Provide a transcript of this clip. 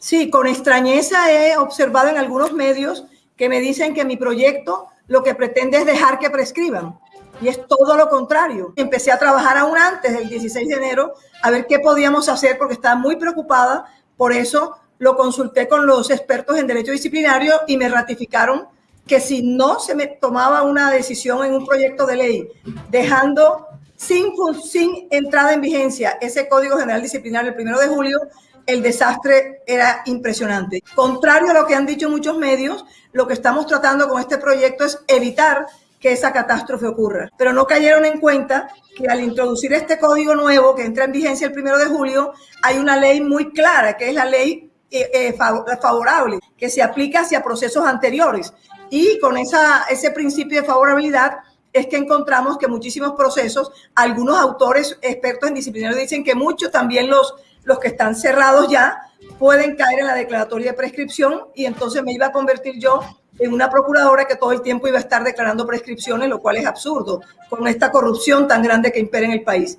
Sí, con extrañeza he observado en algunos medios que me dicen que mi proyecto lo que pretende es dejar que prescriban. Y es todo lo contrario. Empecé a trabajar aún antes del 16 de enero a ver qué podíamos hacer porque estaba muy preocupada. Por eso lo consulté con los expertos en derecho disciplinario y me ratificaron que si no se me tomaba una decisión en un proyecto de ley dejando sin, entrada en vigencia ese Código General Disciplinario el primero de julio, el desastre era impresionante. Contrario a lo que han dicho muchos medios, lo que estamos tratando con este proyecto es evitar que esa catástrofe ocurra. Pero no cayeron en cuenta que al introducir este código nuevo que entra en vigencia el primero de julio, hay una ley muy clara, que es la ley eh, eh, favorable, que se aplica hacia procesos anteriores. Y con ese principio de favorabilidad es que encontramos que muchísimos procesos, algunos autores expertos en disciplinario dicen que muchos, también los, los que están cerrados ya, pueden caer en la declaratoria de prescripción y entonces me iba a convertir yo en una procuradora que todo el tiempo iba a estar declarando prescripciones, lo cual es absurdo con esta corrupción tan grande que impera en el país.